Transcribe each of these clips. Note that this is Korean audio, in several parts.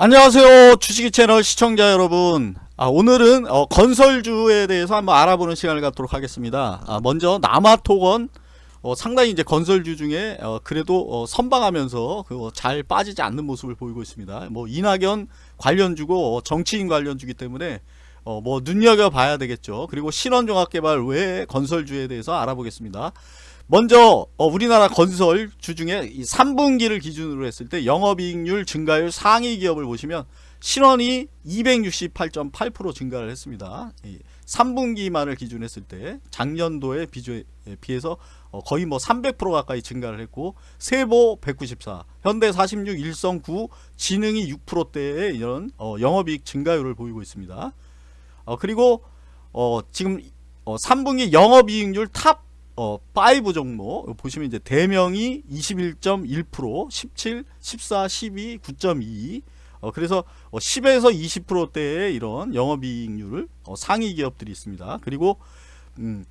안녕하세요. 주식이 채널 시청자 여러분. 아, 오늘은 어, 건설주에 대해서 한번 알아보는 시간을 갖도록 하겠습니다. 아, 먼저 남아토건 어, 상당히 이제 건설주 중에 어, 그래도 어, 선방하면서 그 잘 빠지지 않는 모습을 보이고 있습니다. 뭐 이낙연 관련주고 어, 정치인 관련주기 때문에 어, 뭐 눈여겨봐야 되겠죠. 그리고 신원종합개발 외 건설주에 대해서 알아보겠습니다 먼저 어, 우리나라 건설 주중에 3분기를 기준으로 했을 때 영업이익률 증가율 상위 기업을 보시면 신원이 268.8% 증가를 했습니다. 3분기만을 기준했을 때 작년도에 비해서 어, 거의 뭐 300% 가까이 증가를 했고 세보 194, 현대 46, 일성 9, 진흥이 6%대의 이런 어, 영업이익 증가율을 보이고 있습니다. 그리고 지금 3분기 영업이익률 top 어, 5 종목 보시면 이제 대명이 21.1% 17, 14, 12, 9.2 어, 그래서 어, 10에서 20%대의 이런 영업이익률을 어, 상위 기업들이 있습니다. 그리고 음,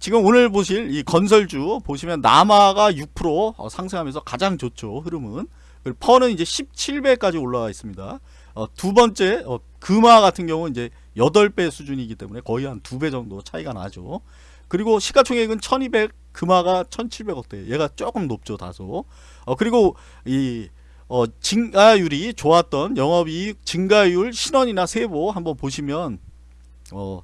지금 오늘 보실 이 건설주 보시면 남아가 6% 어, 상승하면서 가장 좋죠 흐름은 그리고 퍼는 이제 17배까지 올라와 있습니다. 어, 두 번째 어, 금화 같은 경우 이제 8배 수준이기 때문에 거의 한 두 배 정도 차이가 나죠. 그리고 시가총액은 1200 금화가 1700억 대 얘가 조금 높죠 다소. 어, 그리고 이 어, 증가율이 좋았던 영업이익 증가율 신원이나 세보 한번 보시면 어,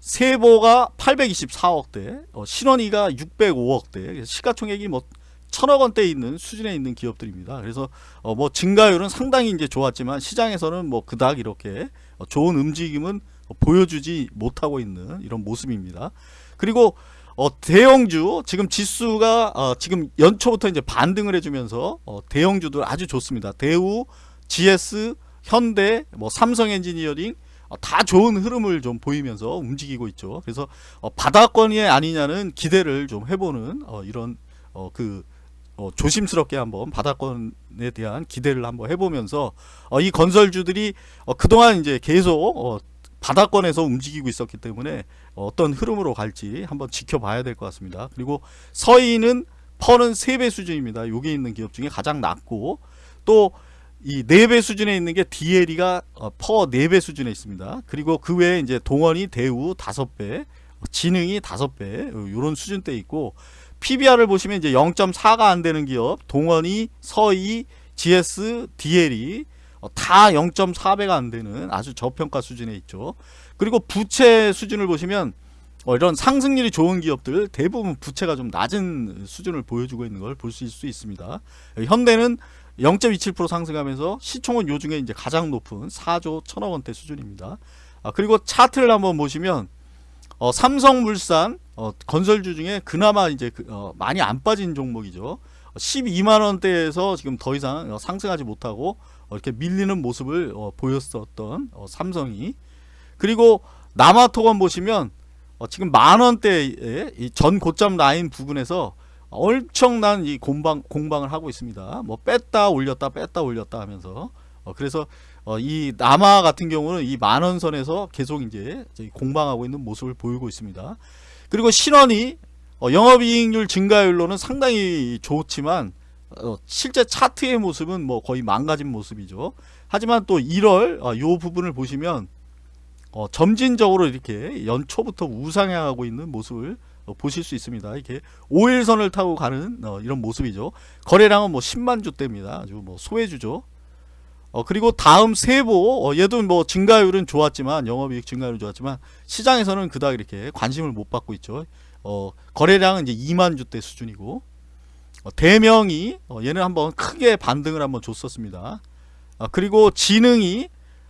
세보가 824억대 어, 신원이가 605억대. 시가총액이 뭐 천억 원대 있는 수준에 있는 기업들입니다. 그래서 어, 뭐 증가율은 상당히 이제 좋았지만 시장에서는 뭐 그닥 이렇게 어, 좋은 움직임은 보여주지 못하고 있는 이런 모습입니다. 그리고 어, 대형주 지금 지수가 어, 지금 연초부터 이제 반등을 해주면서 어, 대형주들 아주 좋습니다. 대우, GS, 현대, 뭐 삼성 엔지니어링 어, 다 좋은 흐름을 좀 보이면서 움직이고 있죠. 그래서 어, 바닥권이 아니냐는 기대를 좀 해보는 어, 이런 그 조심스럽게 한번 바닥권에 대한 기대를 한번 해보면서 이 건설주들이 그동안 이제 계속 바닥권에서 움직이고 있었기 때문에 어떤 흐름으로 갈지 한번 지켜봐야 될 것 같습니다. 그리고 서인은 퍼는 3배 수준입니다. 여기 있는 기업 중에 가장 낮고 또 이 4배 수준에 있는 게 DLE가 어, 퍼 4배 수준에 있습니다. 그리고 그 외에 이제 동원이 대우 5배, 진흥이 5배 이런 수준대 있고 PBR을 보시면 이제 0.4가 안 되는 기업 동원이 서희, GS, DLE 어, 다 0.4배가 안 되는 아주 저평가 수준에 있죠. 그리고 부채 수준을 보시면 어, 이런 상승률이 좋은 기업들 대부분 부채가 좀 낮은 수준을 보여주고 있는 걸 볼 수 있습니다. 현대는 0.27% 상승하면서 시총은 요중에 이제 가장 높은 4조 1천억 원대 수준입니다. 아, 그리고 차트를 한번 보시면 어, 삼성물산 어, 건설주 중에 그나마 이제 그, 어, 많이 안 빠진 종목이죠. 12만 원대에서 지금 더 이상 어, 상승하지 못하고 어, 이렇게 밀리는 모습을 어, 보였었던 어, 삼성이 그리고 남아토건 보시면 지금 만원대의 전 고점 라인 부분에서 엄청난 이 공방, 공방을 하고 있습니다. 뭐 뺐다 올렸다 뺐다 올렸다 하면서 그래서 이 남아 같은 경우는 이 만원선에서 계속 이제 공방하고 있는 모습을 보이고 있습니다. 그리고 신원이 영업이익률 증가율로는 상당히 좋지만 어, 실제 차트의 모습은 뭐 거의 망가진 모습이죠. 하지만 또 1월 어, 요 부분을 보시면 어, 점진적으로 이렇게 연초부터 우상향하고 있는 모습을 어, 보실 수 있습니다. 이렇게 5일선을 타고 가는 어, 이런 모습이죠. 거래량은 뭐 10만 주대입니다. 아주 뭐 소외주죠. 어, 그리고 다음 세보 어, 얘도 뭐 증가율은 좋았지만 영업이익 증가율은 좋았지만 시장에서는 그닥 이렇게 관심을 못 받고 있죠. 어, 거래량은 이제 2만 주대 수준이고 어, 대명이 어, 얘는 한번 크게 반등을 한번 줬었습니다. 아, 그리고 지능이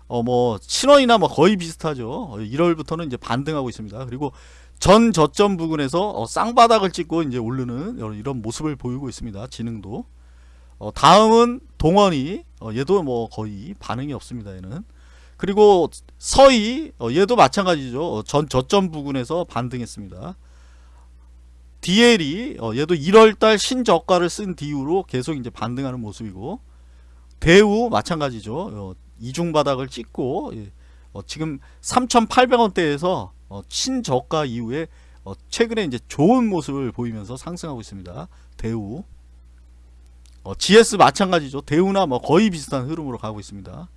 뭐 신원이나 뭐 거의 비슷하죠. 1월부터는 이제 반등하고 있습니다. 그리고 전 저점 부근에서 쌍바닥을 찍고 이제 오르는 이런 모습을 보이고 있습니다. 지능도. 다음은 동원이 얘도 뭐 거의 반응이 없습니다. 얘는. 그리고 서희 얘도 마찬가지죠. 전 저점 부근에서 반등했습니다. DL이 어, 얘도 1월달 신저가를 쓴 뒤후로 계속 이제 반등하는 모습이고 대우 마찬가지죠. 어, 이중 바닥을 찍고 예, 어, 지금 3,800원대에서 어, 신저가 이후에 어, 최근에 이제 좋은 모습을 보이면서 상승하고 있습니다. 대우 어, GS 마찬가지죠. 대우나 뭐 거의 비슷한 흐름으로 가고 있습니다.